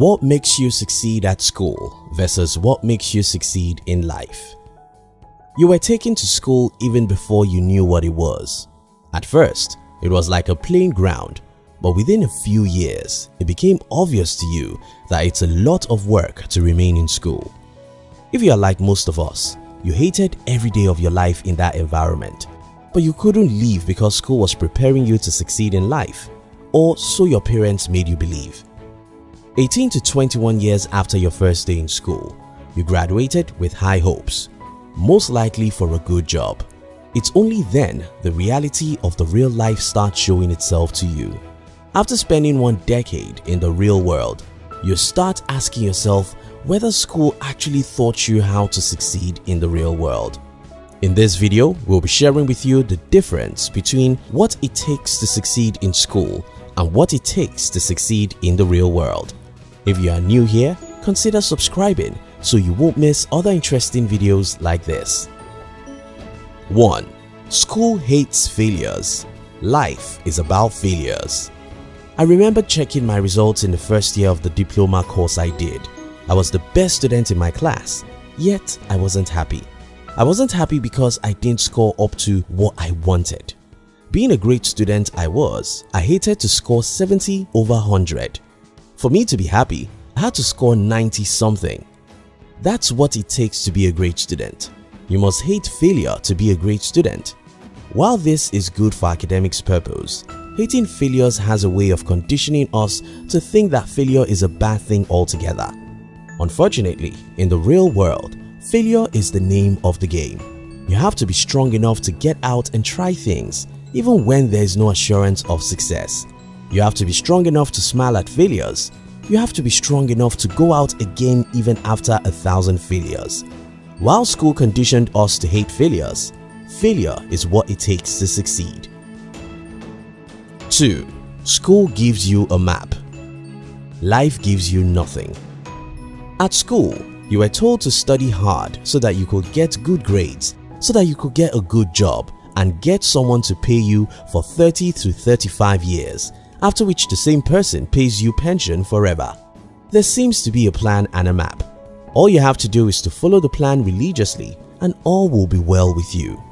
What makes you succeed at school versus what makes you succeed in life? You were taken to school even before you knew what it was. At first, it was like a playing ground, but within a few years, it became obvious to you that it's a lot of work to remain in school. If you are like most of us, you hated every day of your life in that environment, but you couldn't leave because school was preparing you to succeed in life, or so your parents made you believe. 18 to 21 years after your first day in school, you graduated with high hopes, most likely for a good job. It's only then the reality of the real life starts showing itself to you. After spending one decade in the real world, you start asking yourself whether school actually taught you how to succeed in the real world. In this video, we'll be sharing with you the difference between what it takes to succeed in school and what it takes to succeed in the real world. If you are new here, consider subscribing so you won't miss other interesting videos like this. 1. School hates failures. Life is about failures. I remember checking my results in the first year of the diploma course I did. I was the best student in my class, yet I wasn't happy. I wasn't happy because I didn't score up to what I wanted. Being a great student I was, I hated to score 70 over 100. For me to be happy, I had to score 90 something. That's what it takes to be a great student. You must hate failure to be a great student. While this is good for academics purpose, hating failures has a way of conditioning us to think that failure is a bad thing altogether. Unfortunately, in the real world, failure is the name of the game. You have to be strong enough to get out and try things even when there is no assurance of success. You have to be strong enough to smile at failures. You have to be strong enough to go out again even after a thousand failures. While school conditioned us to hate failures, failure is what it takes to succeed. 2. School gives you a map. Life gives you nothing. At school, you were told to study hard so that you could get good grades, so that you could get a good job and get someone to pay you for 30 to 35 years, after which the same person pays you pension forever. There seems to be a plan and a map. All you have to do is to follow the plan religiously and all will be well with you.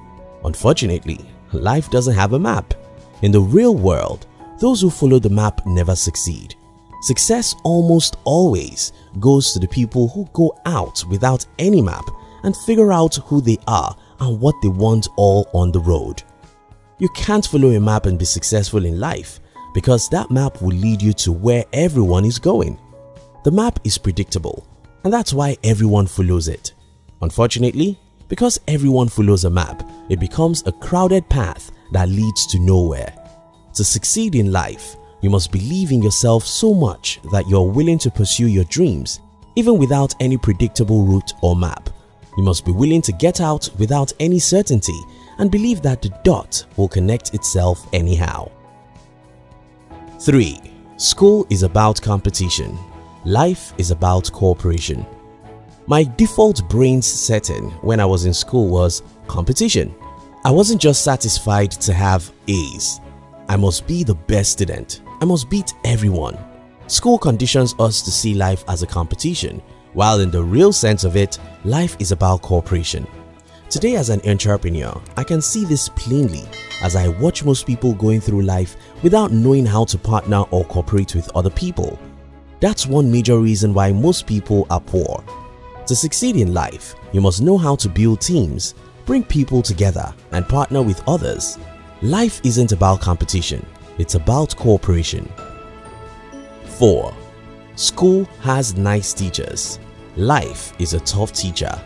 Unfortunately, life doesn't have a map. In the real world, those who follow the map never succeed. Success almost always goes to the people who go out without any map and figure out who they are and what they want all on the road. You can't follow a map and be successful in life because that map will lead you to where everyone is going. The map is predictable and that's why everyone follows it. Unfortunately, because everyone follows a map, it becomes a crowded path that leads to nowhere. To succeed in life, you must believe in yourself so much that you're willing to pursue your dreams even without any predictable route or map. You must be willing to get out without any certainty and believe that the dot will connect itself anyhow. 3. School is about competition. Life is about cooperation. My default brain's setting when I was in school was competition. I wasn't just satisfied to have A's. I must be the best student. I must beat everyone. School conditions us to see life as a competition, while in the real sense of it, life is about cooperation. Today as an entrepreneur, I can see this plainly as I watch most people going through life without knowing how to partner or cooperate with other people. That's one major reason why most people are poor. To succeed in life, you must know how to build teams, bring people together and partner with others. Life isn't about competition, it's about cooperation. 4. School has nice teachers. Life is a tough teacher.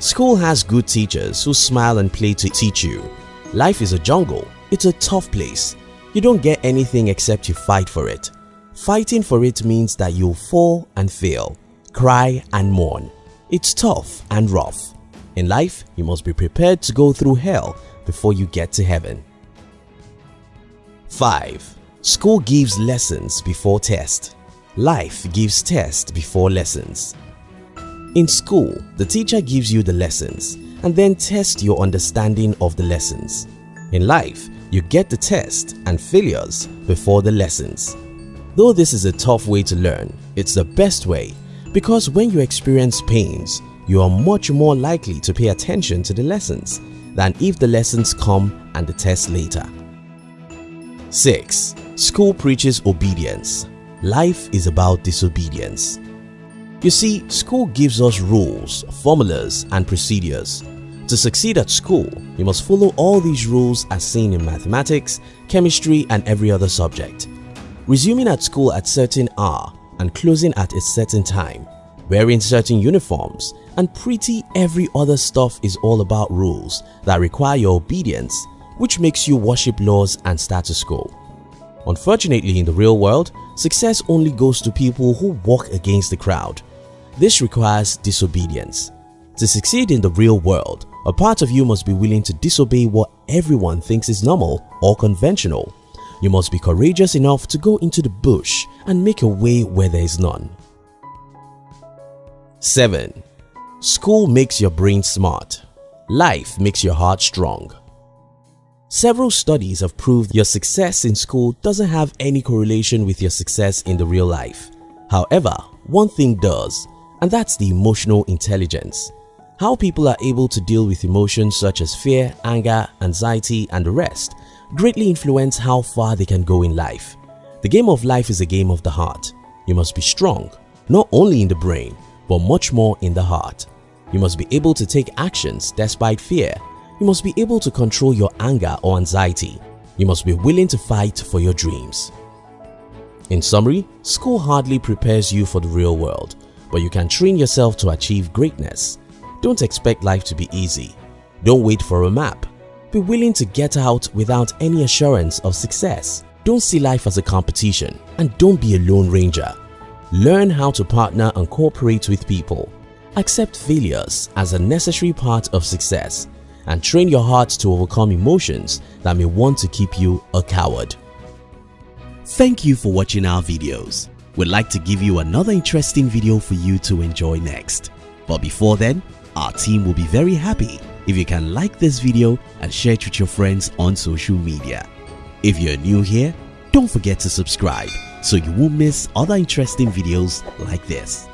School has good teachers who smile and play to teach you. Life is a jungle. It's a tough place. You don't get anything except you fight for it. Fighting for it means that you'll fall and fail, cry and mourn. It's tough and rough. In life, you must be prepared to go through hell before you get to heaven. 5. School gives lessons before test. Life gives test before lessons. In school, the teacher gives you the lessons and then tests your understanding of the lessons. In life, you get the test and failures before the lessons. Though this is a tough way to learn, It's the best way because when you experience pains, you are much more likely to pay attention to the lessons than if the lessons come and the test later. 6. School preaches obedience. Life is about disobedience. You see, school gives us rules, formulas and procedures. To succeed at school, you must follow all these rules as seen in mathematics, chemistry and every other subject. Resuming at school at certain hour and closing at a certain time, wearing certain uniforms and pretty every other stuff is all about rules that require your obedience which makes you worship laws and status quo. Unfortunately in the real world, success only goes to people who walk against the crowd this requires disobedience. To succeed in the real world, a part of you must be willing to disobey what everyone thinks is normal or conventional. You must be courageous enough to go into the bush and make a way where there is none. 7. School makes your brain smart. Life makes your heart strong. Several studies have proved your success in school doesn't have any correlation with your success in the real life. However, one thing does and that's the emotional intelligence. How people are able to deal with emotions such as fear, anger, anxiety and the rest greatly influence how far they can go in life. The game of life is a game of the heart. You must be strong, not only in the brain, but much more in the heart. You must be able to take actions despite fear. You must be able to control your anger or anxiety. You must be willing to fight for your dreams. In summary, school hardly prepares you for the real world but you can train yourself to achieve greatness. Don't expect life to be easy. Don't wait for a map. Be willing to get out without any assurance of success. Don't see life as a competition and don't be a lone ranger. Learn how to partner and cooperate with people. Accept failures as a necessary part of success and train your heart to overcome emotions that may want to keep you a coward. Thank you for watching our videos. We'd like to give you another interesting video for you to enjoy next. But before then, our team will be very happy if you can like this video and share it with your friends on social media. If you're new here, don't forget to subscribe so you won't miss other interesting videos like this.